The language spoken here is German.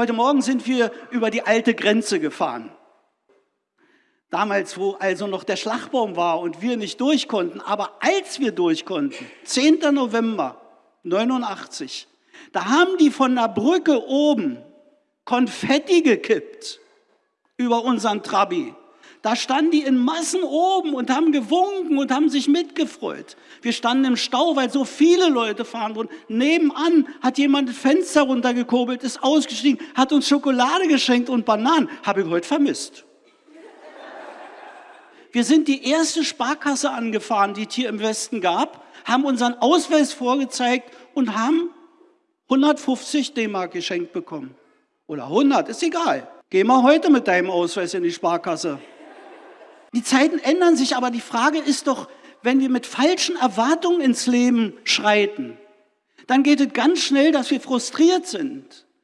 Heute Morgen sind wir über die alte Grenze gefahren. Damals, wo also noch der Schlagbaum war und wir nicht durch konnten. Aber als wir durch konnten, 10. November 89, da haben die von der Brücke oben Konfetti gekippt über unseren Trabi. Da standen die in Massen oben und haben gewunken und haben sich mitgefreut. Wir standen im Stau, weil so viele Leute fahren wurden. Nebenan hat jemand das Fenster runtergekurbelt, ist ausgestiegen, hat uns Schokolade geschenkt und Bananen. Habe ich heute vermisst. Wir sind die erste Sparkasse angefahren, die es hier im Westen gab, haben unseren Ausweis vorgezeigt und haben 150 D-Mark geschenkt bekommen. Oder 100, ist egal. Geh mal heute mit deinem Ausweis in die Sparkasse. Die Zeiten ändern sich, aber die Frage ist doch, wenn wir mit falschen Erwartungen ins Leben schreiten, dann geht es ganz schnell, dass wir frustriert sind.